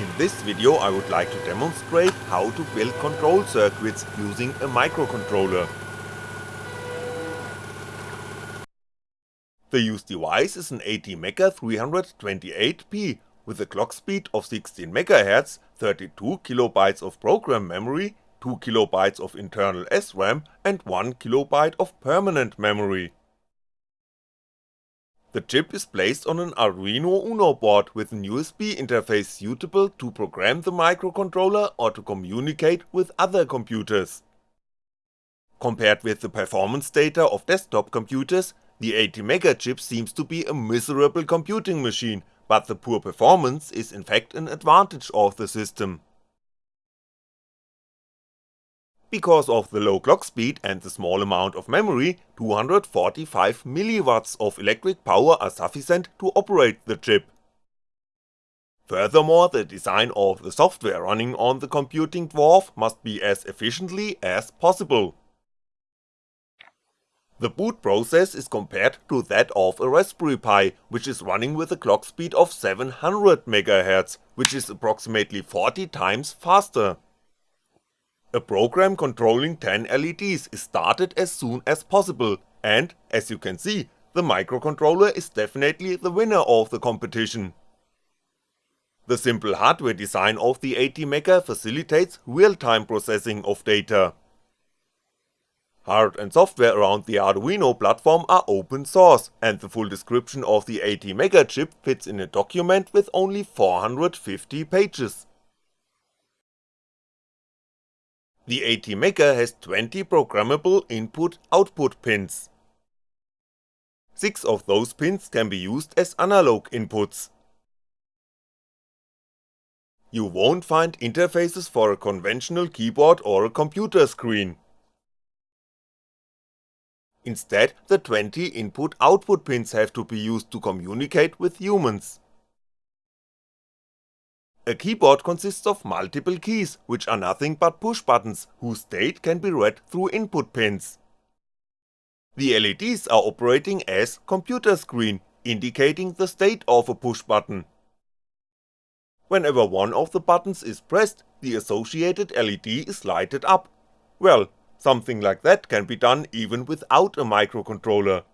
In this video I would like to demonstrate how to build control circuits using a microcontroller. The used device is an ATmega 328P with a clock speed of 16MHz, 32KB of program memory, 2KB of internal SRAM and 1KB of permanent memory. The chip is placed on an Arduino Uno board with an USB interface suitable to program the microcontroller or to communicate with other computers. Compared with the performance data of desktop computers, the ATmega chip seems to be a miserable computing machine, but the poor performance is in fact an advantage of the system. Because of the low clock speed and the small amount of memory, 245mW of electric power are sufficient to operate the chip. Furthermore, the design of the software running on the computing dwarf must be as efficiently as possible. The boot process is compared to that of a Raspberry Pi, which is running with a clock speed of 700MHz, which is approximately 40 times faster. A program controlling 10 LEDs is started as soon as possible, and, as you can see, the microcontroller is definitely the winner of the competition. The simple hardware design of the ATmega facilitates real-time processing of data. Hard and software around the Arduino platform are open source, and the full description of the ATmega chip fits in a document with only 450 pages. The ATmega has 20 programmable input-output pins. 6 of those pins can be used as analog inputs. You won't find interfaces for a conventional keyboard or a computer screen. Instead, the 20 input-output pins have to be used to communicate with humans. A keyboard consists of multiple keys, which are nothing but push buttons, whose state can be read through input pins. The LEDs are operating as computer screen, indicating the state of a push button. Whenever one of the buttons is pressed, the associated LED is lighted up. Well, something like that can be done even without a microcontroller.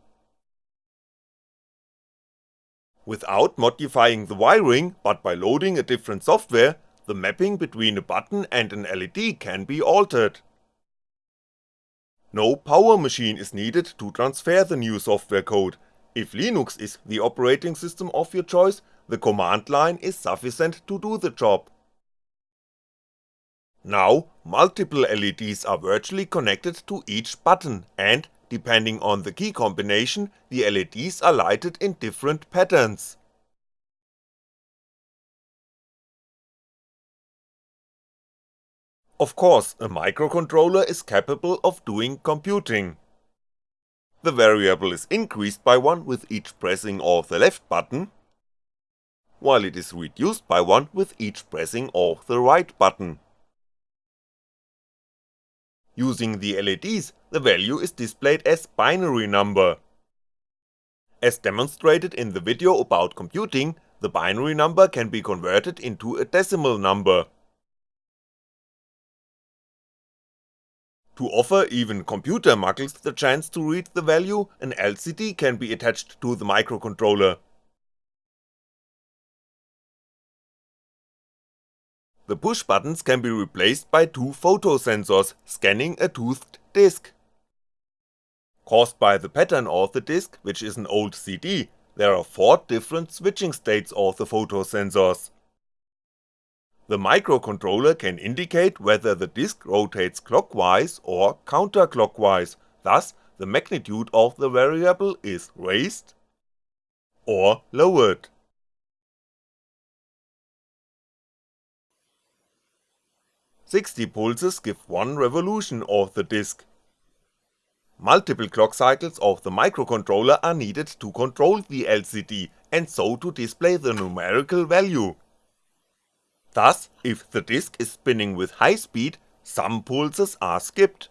Without modifying the wiring, but by loading a different software, the mapping between a button and an LED can be altered. No power machine is needed to transfer the new software code, if Linux is the operating system of your choice, the command line is sufficient to do the job. Now, multiple LEDs are virtually connected to each button and, Depending on the key combination, the LEDs are lighted in different patterns. Of course, a microcontroller is capable of doing computing. The variable is increased by 1 with each pressing of the left button, while it is reduced by 1 with each pressing of the right button. Using the LEDs, the value is displayed as binary number. As demonstrated in the video about computing, the binary number can be converted into a decimal number. To offer even computer muggles the chance to read the value, an LCD can be attached to the microcontroller. The push buttons can be replaced by two photosensors scanning a toothed disc. Caused by the pattern of the disc, which is an old CD, there are four different switching states of the photosensors. The microcontroller can indicate whether the disc rotates clockwise or counterclockwise, thus the magnitude of the variable is raised or lowered. 60 pulses give one revolution of the disk. Multiple clock cycles of the microcontroller are needed to control the LCD and so to display the numerical value. Thus, if the disk is spinning with high speed, some pulses are skipped.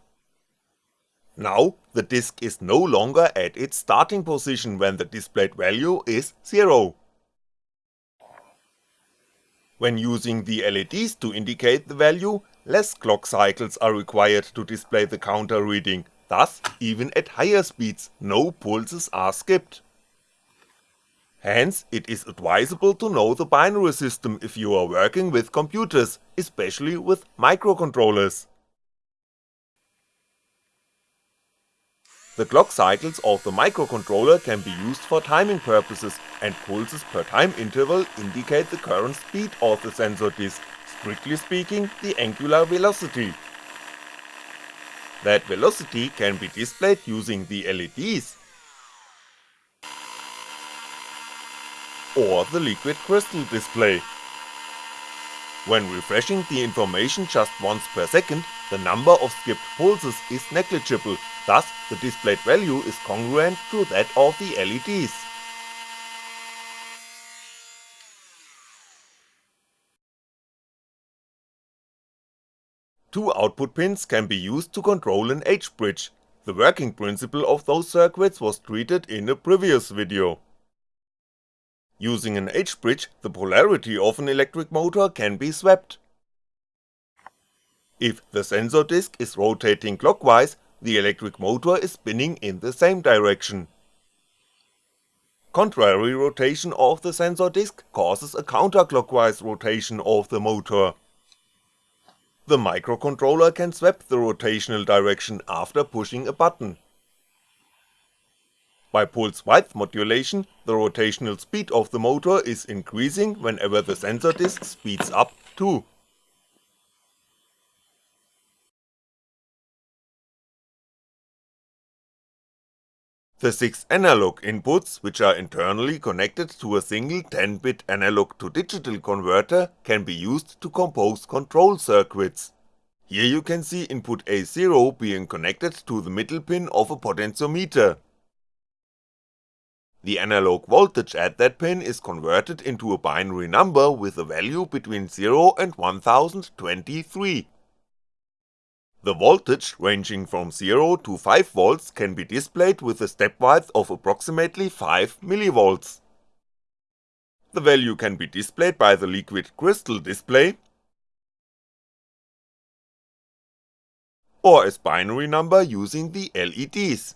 Now, the disk is no longer at its starting position when the displayed value is 0. When using the LEDs to indicate the value, less clock cycles are required to display the counter reading, thus even at higher speeds no pulses are skipped. Hence, it is advisable to know the binary system if you are working with computers, especially with microcontrollers. The clock cycles of the microcontroller can be used for timing purposes and pulses per time interval indicate the current speed of the sensor disk, strictly speaking the angular velocity. That velocity can be displayed using the LEDs or the liquid crystal display. When refreshing the information just once per second, the number of skipped pulses is negligible Thus, the displayed value is congruent to that of the LEDs. Two output pins can be used to control an H-bridge, the working principle of those circuits was treated in a previous video. Using an H-bridge, the polarity of an electric motor can be swapped. If the sensor disk is rotating clockwise, the electric motor is spinning in the same direction. Contrary rotation of the sensor disk causes a counterclockwise rotation of the motor. The microcontroller can swap the rotational direction after pushing a button. By pulse width modulation, the rotational speed of the motor is increasing whenever the sensor disk speeds up too. The 6 analog inputs, which are internally connected to a single 10-bit analog to digital converter can be used to compose control circuits. Here you can see input A0 being connected to the middle pin of a potentiometer. The analog voltage at that pin is converted into a binary number with a value between 0 and 1023. The voltage ranging from 0 to 5V can be displayed with a step width of approximately 5mV. The value can be displayed by the liquid crystal display, or as binary number using the LEDs.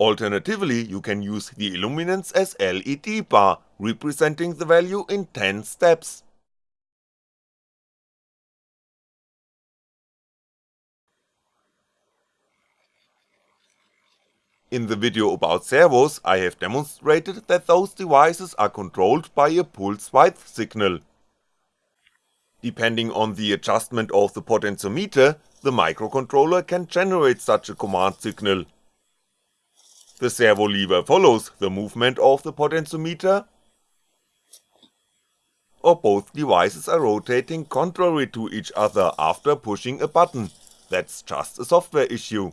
Alternatively, you can use the illuminance as LED bar, representing the value in 10 steps. In the video about servos I have demonstrated that those devices are controlled by a pulse width signal. Depending on the adjustment of the potentiometer, the microcontroller can generate such a command signal, the servo lever follows the movement of the potentiometer, or both devices are rotating contrary to each other after pushing a button, that's just a software issue.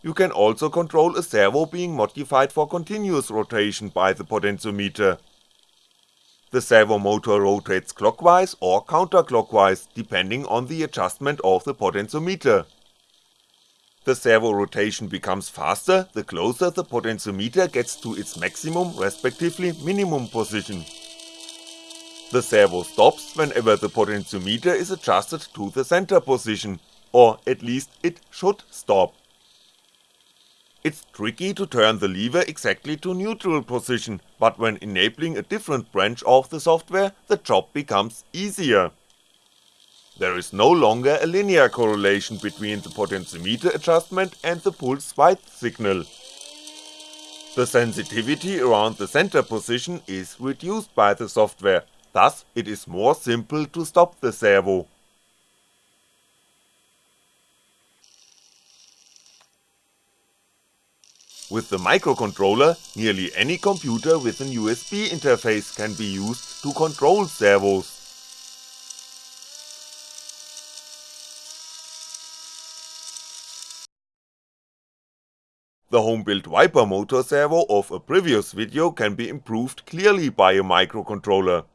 You can also control a servo being modified for continuous rotation by the potentiometer. The servo motor rotates clockwise or counterclockwise depending on the adjustment of the potentiometer the servo rotation becomes faster the closer the potentiometer gets to its maximum respectively minimum position. The servo stops whenever the potentiometer is adjusted to the center position, or at least it should stop. It's tricky to turn the lever exactly to neutral position, but when enabling a different branch of the software, the job becomes easier. There is no longer a linear correlation between the potentiometer adjustment and the pulse width signal. The sensitivity around the center position is reduced by the software, thus it is more simple to stop the servo. With the microcontroller, nearly any computer with an USB interface can be used to control servos. The home-built wiper motor servo of a previous video can be improved clearly by a microcontroller.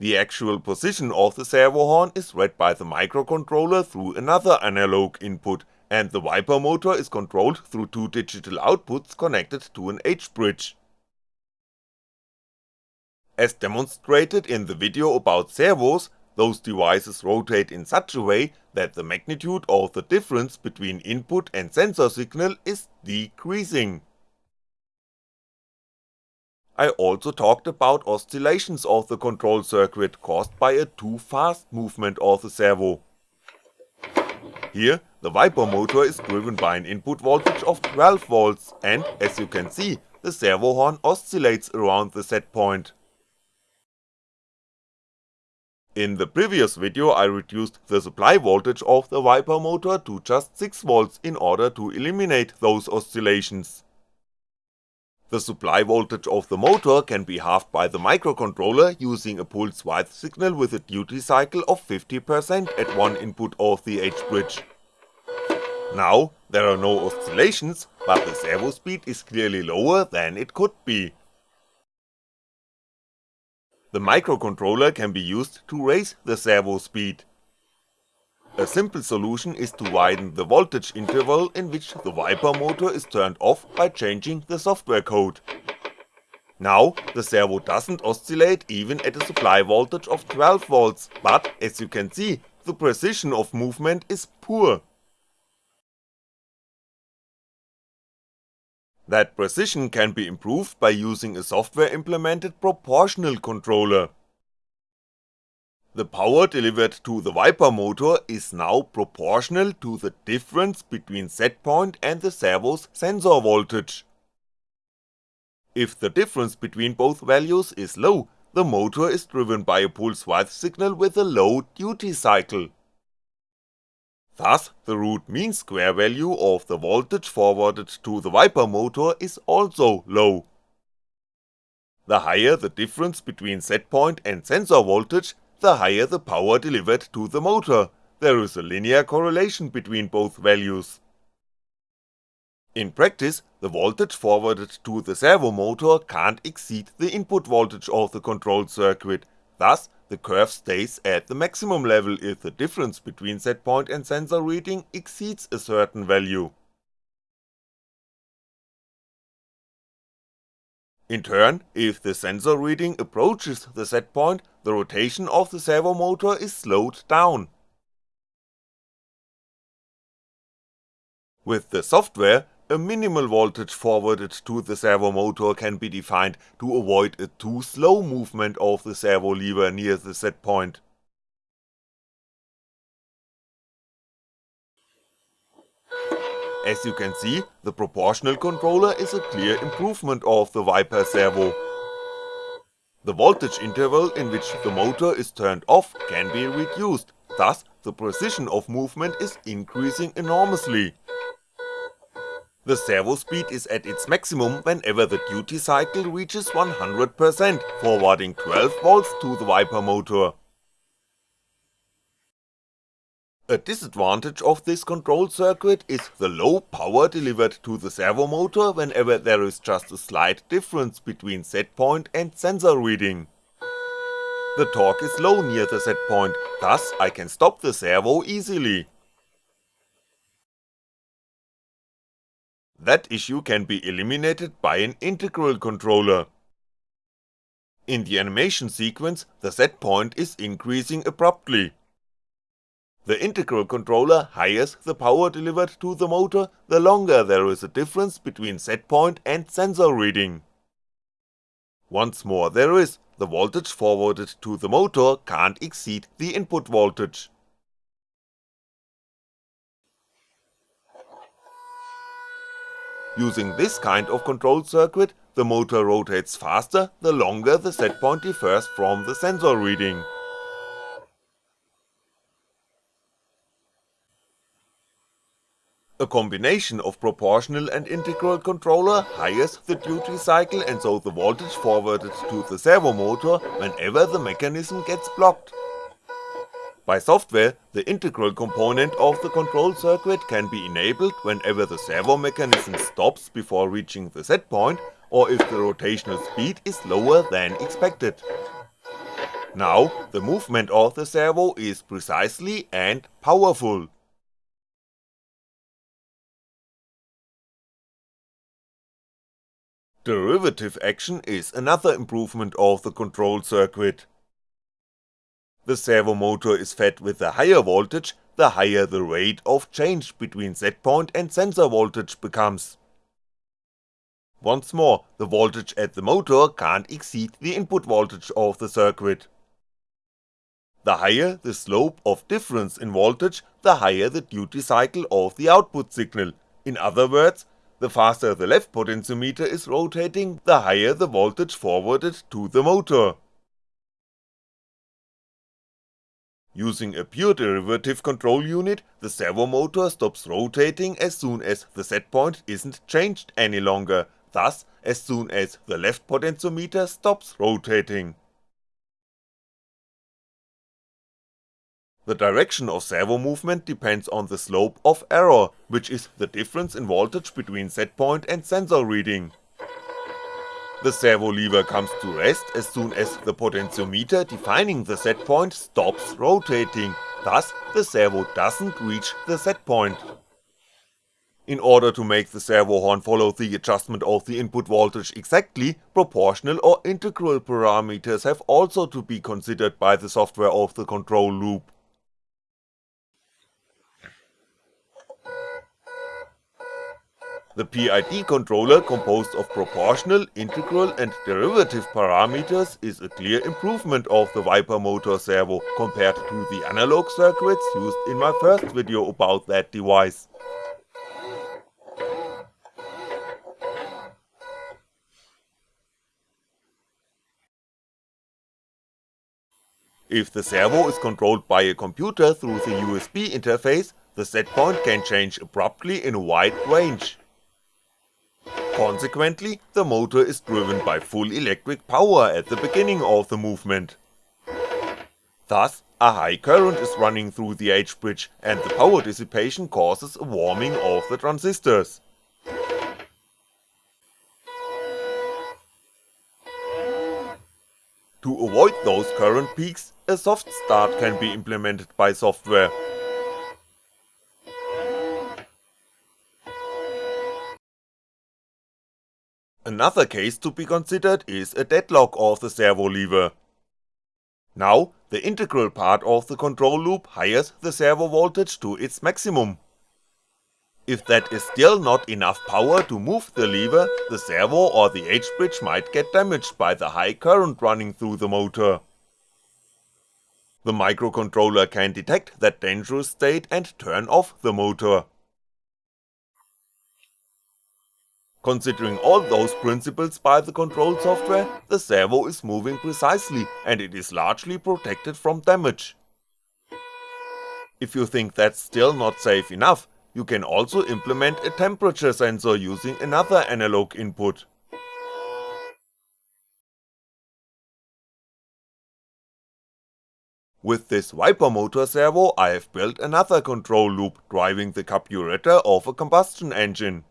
The actual position of the servo horn is read by the microcontroller through another analog input, and the wiper motor is controlled through two digital outputs connected to an H-bridge. As demonstrated in the video about servos, those devices rotate in such a way that the magnitude of the difference between input and sensor signal is decreasing. I also talked about oscillations of the control circuit caused by a too fast movement of the servo. Here, the wiper motor is driven by an input voltage of 12V and, as you can see, the servo horn oscillates around the set point. In the previous video I reduced the supply voltage of the wiper motor to just 6V in order to eliminate those oscillations. The supply voltage of the motor can be halved by the microcontroller using a pulse width signal with a duty cycle of 50% at one input of the H-bridge. Now, there are no oscillations, but the servo speed is clearly lower than it could be, the microcontroller can be used to raise the servo speed. A simple solution is to widen the voltage interval in which the wiper motor is turned off by changing the software code. Now, the servo doesn't oscillate even at a supply voltage of 12V, but as you can see, the precision of movement is poor. That precision can be improved by using a software implemented proportional controller. The power delivered to the wiper motor is now proportional to the difference between setpoint and the servo's sensor voltage. If the difference between both values is low, the motor is driven by a pulse width signal with a low duty cycle. Thus, the root mean square value of the voltage forwarded to the wiper motor is also low. The higher the difference between setpoint and sensor voltage, the higher the power delivered to the motor, there is a linear correlation between both values. In practice, the voltage forwarded to the servo motor can't exceed the input voltage of the control circuit, thus the curve stays at the maximum level if the difference between setpoint and sensor reading exceeds a certain value. In turn, if the sensor reading approaches the setpoint, the rotation of the servo motor is slowed down. With the software, a minimal voltage forwarded to the servo motor can be defined to avoid a too slow movement of the servo lever near the set point. As you can see, the proportional controller is a clear improvement of the wiper servo. The voltage interval in which the motor is turned off can be reduced, thus the precision of movement is increasing enormously. The servo speed is at its maximum whenever the duty cycle reaches 100%, forwarding 12V to the wiper motor. A disadvantage of this control circuit is the low power delivered to the servo motor whenever there is just a slight difference between setpoint and sensor reading. The torque is low near the setpoint, thus I can stop the servo easily. That issue can be eliminated by an integral controller. In the animation sequence, the set point is increasing abruptly. The integral controller hires the power delivered to the motor the longer there is a difference between set point and sensor reading. Once more there is, the voltage forwarded to the motor can't exceed the input voltage. Using this kind of control circuit, the motor rotates faster the longer the set point differs from the sensor reading. A combination of proportional and integral controller hires the duty cycle and so the voltage forwarded to the servo motor whenever the mechanism gets blocked. By software, the integral component of the control circuit can be enabled whenever the servo mechanism stops before reaching the set point or if the rotational speed is lower than expected. Now, the movement of the servo is precisely and powerful. Derivative action is another improvement of the control circuit. The servo motor is fed with a higher voltage, the higher the rate of change between setpoint and sensor voltage becomes. Once more, the voltage at the motor can't exceed the input voltage of the circuit. The higher the slope of difference in voltage, the higher the duty cycle of the output signal, in other words, the faster the left potentiometer is rotating, the higher the voltage forwarded to the motor. Using a pure derivative control unit, the servo motor stops rotating as soon as the set point isn't changed any longer, thus as soon as the left potentiometer stops rotating. The direction of servo movement depends on the slope of error, which is the difference in voltage between setpoint and sensor reading. The servo lever comes to rest as soon as the potentiometer defining the setpoint stops rotating, thus the servo doesn't reach the setpoint. In order to make the servo horn follow the adjustment of the input voltage exactly, proportional or integral parameters have also to be considered by the software of the control loop. The PID controller composed of proportional, integral and derivative parameters is a clear improvement of the wiper motor servo compared to the analog circuits used in my first video about that device. If the servo is controlled by a computer through the USB interface, the setpoint can change abruptly in a wide range. Consequently, the motor is driven by full electric power at the beginning of the movement. Thus, a high current is running through the H-bridge and the power dissipation causes a warming of the transistors. To avoid those current peaks, a soft start can be implemented by software, Another case to be considered is a deadlock of the servo lever. Now, the integral part of the control loop hires the servo voltage to its maximum. If that is still not enough power to move the lever, the servo or the H-bridge might get damaged by the high current running through the motor. The microcontroller can detect that dangerous state and turn off the motor. Considering all those principles by the control software, the servo is moving precisely and it is largely protected from damage. If you think that's still not safe enough, you can also implement a temperature sensor using another analog input. With this wiper motor servo I have built another control loop driving the carburetor of a combustion engine.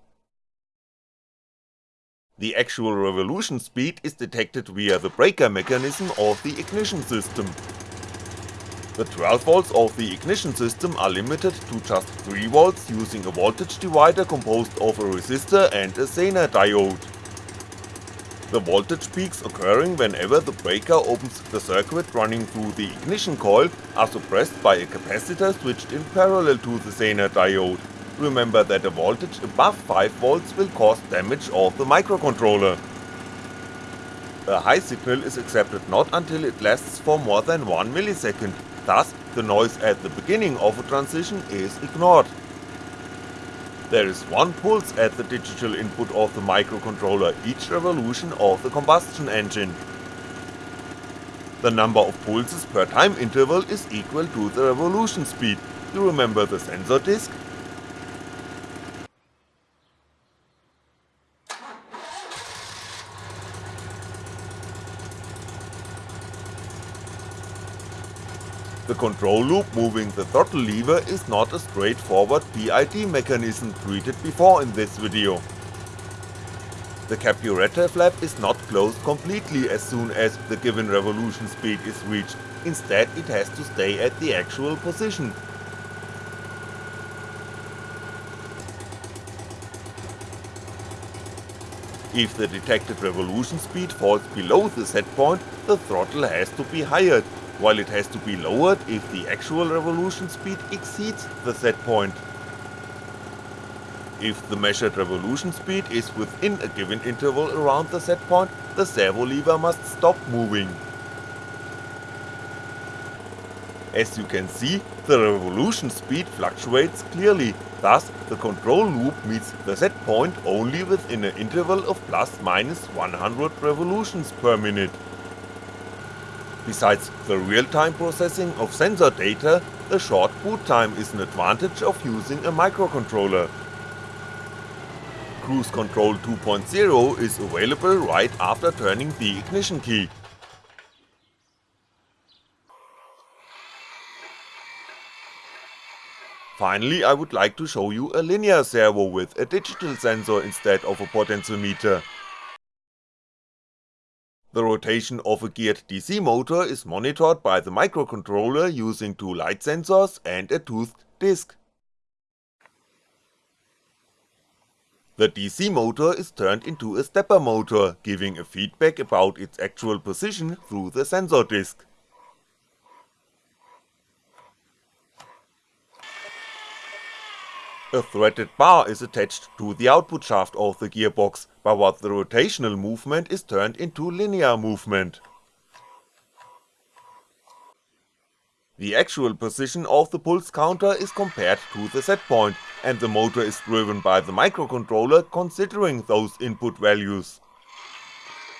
The actual revolution speed is detected via the breaker mechanism of the ignition system. The 12V of the ignition system are limited to just 3V using a voltage divider composed of a resistor and a Zener diode. The voltage peaks occurring whenever the breaker opens the circuit running through the ignition coil are suppressed by a capacitor switched in parallel to the Zener diode remember that a voltage above 5V will cause damage of the microcontroller. A high signal is accepted not until it lasts for more than 1 millisecond, thus the noise at the beginning of a transition is ignored. There is one pulse at the digital input of the microcontroller each revolution of the combustion engine. The number of pulses per time interval is equal to the revolution speed, you remember the sensor disk? The control loop moving the throttle lever is not a straightforward PID mechanism treated before in this video. The carburetor flap is not closed completely as soon as the given revolution speed is reached, instead it has to stay at the actual position. If the detected revolution speed falls below the set point, the throttle has to be higher, while it has to be lowered if the actual revolution speed exceeds the set point. If the measured revolution speed is within a given interval around the set point, the servo lever must stop moving. As you can see, the revolution speed fluctuates clearly, thus the control loop meets the set point only within an interval of plus minus 100 revolutions per minute. Besides the real-time processing of sensor data, the short boot time is an advantage of using a microcontroller. Cruise Control 2.0 is available right after turning the ignition key. Finally I would like to show you a linear servo with a digital sensor instead of a potentiometer. The rotation of a geared DC motor is monitored by the microcontroller using two light sensors and a toothed disc. The DC motor is turned into a stepper motor, giving a feedback about its actual position through the sensor disc. A threaded bar is attached to the output shaft of the gearbox, by what the rotational movement is turned into linear movement. The actual position of the pulse counter is compared to the set point, and the motor is driven by the microcontroller considering those input values.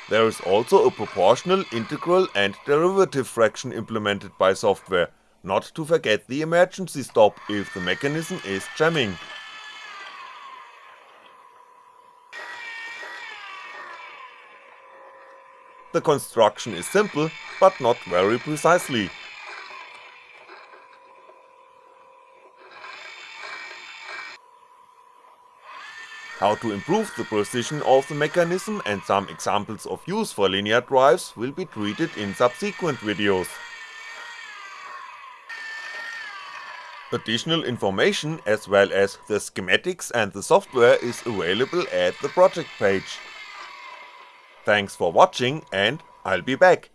There is also a proportional, integral and derivative fraction implemented by software, not to forget the emergency stop if the mechanism is jamming. The construction is simple, but not very precisely, How to improve the precision of the mechanism and some examples of use for linear drives will be treated in subsequent videos. Additional information as well as the schematics and the software is available at the project page. Thanks for watching and I'll be back.